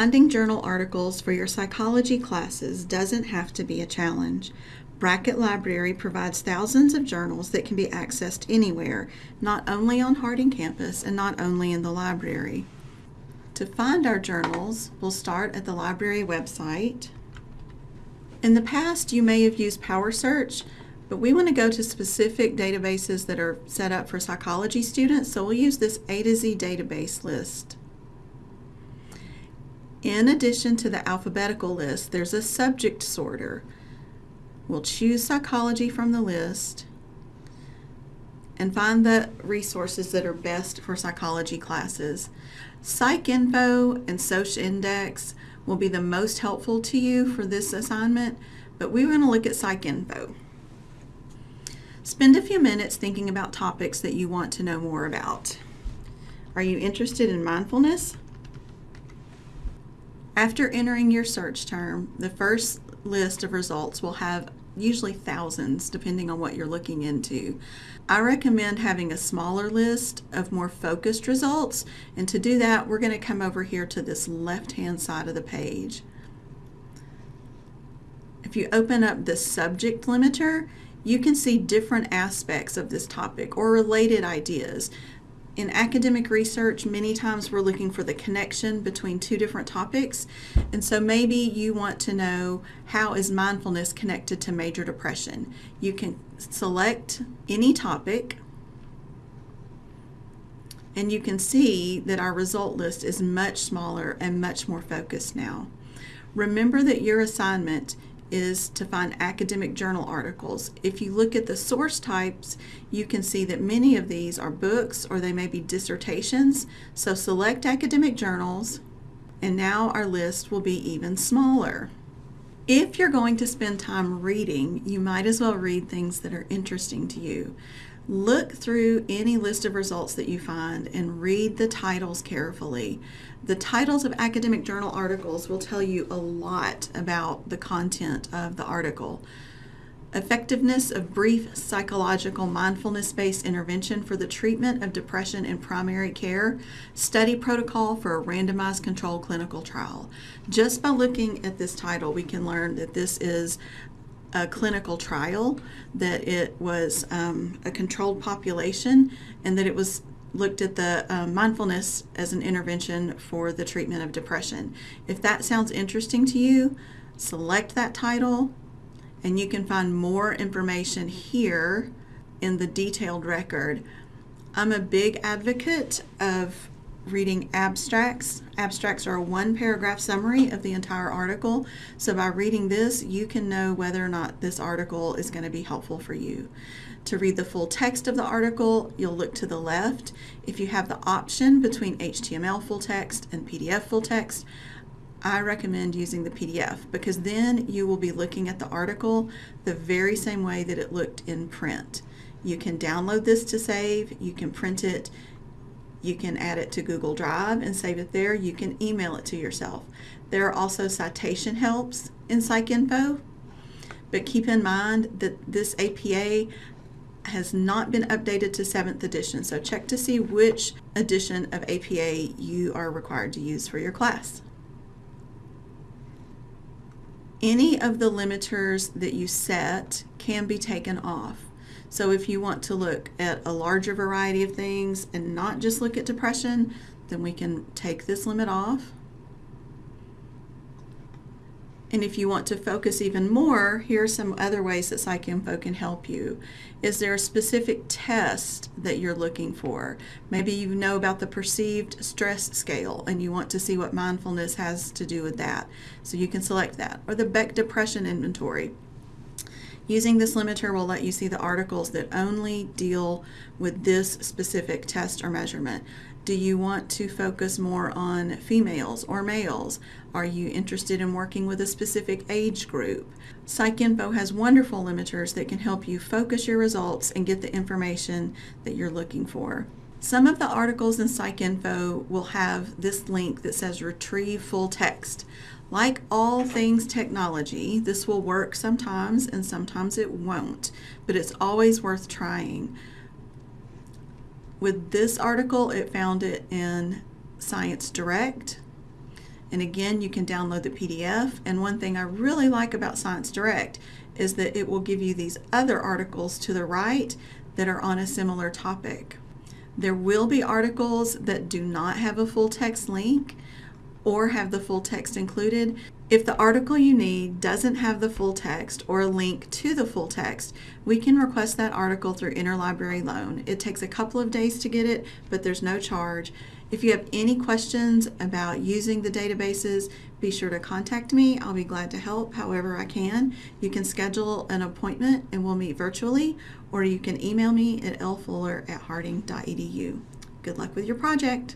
Finding journal articles for your psychology classes doesn't have to be a challenge. Brackett Library provides thousands of journals that can be accessed anywhere, not only on Harding campus and not only in the library. To find our journals, we'll start at the library website. In the past, you may have used PowerSearch, but we want to go to specific databases that are set up for psychology students, so we'll use this A to Z database list. In addition to the alphabetical list, there's a subject sorter. We'll choose psychology from the list and find the resources that are best for psychology classes. PsycInfo and SocIndex will be the most helpful to you for this assignment, but we're going to look at PsycInfo. Spend a few minutes thinking about topics that you want to know more about. Are you interested in mindfulness? After entering your search term, the first list of results will have usually thousands depending on what you're looking into. I recommend having a smaller list of more focused results and to do that we're going to come over here to this left hand side of the page. If you open up the subject limiter you can see different aspects of this topic or related ideas in academic research, many times we're looking for the connection between two different topics. And so maybe you want to know how is mindfulness connected to major depression. You can select any topic and you can see that our result list is much smaller and much more focused now. Remember that your assignment is to find academic journal articles. If you look at the source types, you can see that many of these are books or they may be dissertations. So select academic journals and now our list will be even smaller. If you're going to spend time reading, you might as well read things that are interesting to you. Look through any list of results that you find and read the titles carefully. The titles of academic journal articles will tell you a lot about the content of the article. Effectiveness of brief psychological mindfulness-based intervention for the treatment of depression in primary care, study protocol for a randomized controlled clinical trial. Just by looking at this title, we can learn that this is a clinical trial, that it was um, a controlled population, and that it was looked at the uh, mindfulness as an intervention for the treatment of depression. If that sounds interesting to you, select that title and you can find more information here in the detailed record. I'm a big advocate of reading abstracts. Abstracts are a one paragraph summary of the entire article. So by reading this, you can know whether or not this article is going to be helpful for you. To read the full text of the article, you'll look to the left. If you have the option between HTML full text and PDF full text, I recommend using the PDF because then you will be looking at the article the very same way that it looked in print. You can download this to save, you can print it, you can add it to Google Drive and save it there, you can email it to yourself. There are also citation helps in PsycInfo, but keep in mind that this APA has not been updated to 7th edition, so check to see which edition of APA you are required to use for your class. Any of the limiters that you set can be taken off. So if you want to look at a larger variety of things and not just look at depression, then we can take this limit off. And if you want to focus even more, here are some other ways that PsycInfo can help you. Is there a specific test that you're looking for? Maybe you know about the perceived stress scale and you want to see what mindfulness has to do with that. So you can select that. Or the Beck Depression Inventory. Using this limiter will let you see the articles that only deal with this specific test or measurement. Do you want to focus more on females or males? Are you interested in working with a specific age group? PsycInfo has wonderful limiters that can help you focus your results and get the information that you're looking for. Some of the articles in PsycInfo will have this link that says retrieve full text. Like all things technology, this will work sometimes and sometimes it won't, but it's always worth trying. With this article, it found it in Science Direct, And again, you can download the PDF. And one thing I really like about Science Direct is that it will give you these other articles to the right that are on a similar topic. There will be articles that do not have a full text link or have the full text included. If the article you need doesn't have the full text or a link to the full text, we can request that article through Interlibrary Loan. It takes a couple of days to get it, but there's no charge. If you have any questions about using the databases, be sure to contact me. I'll be glad to help however I can. You can schedule an appointment and we'll meet virtually, or you can email me at lfuller at harding.edu. Good luck with your project.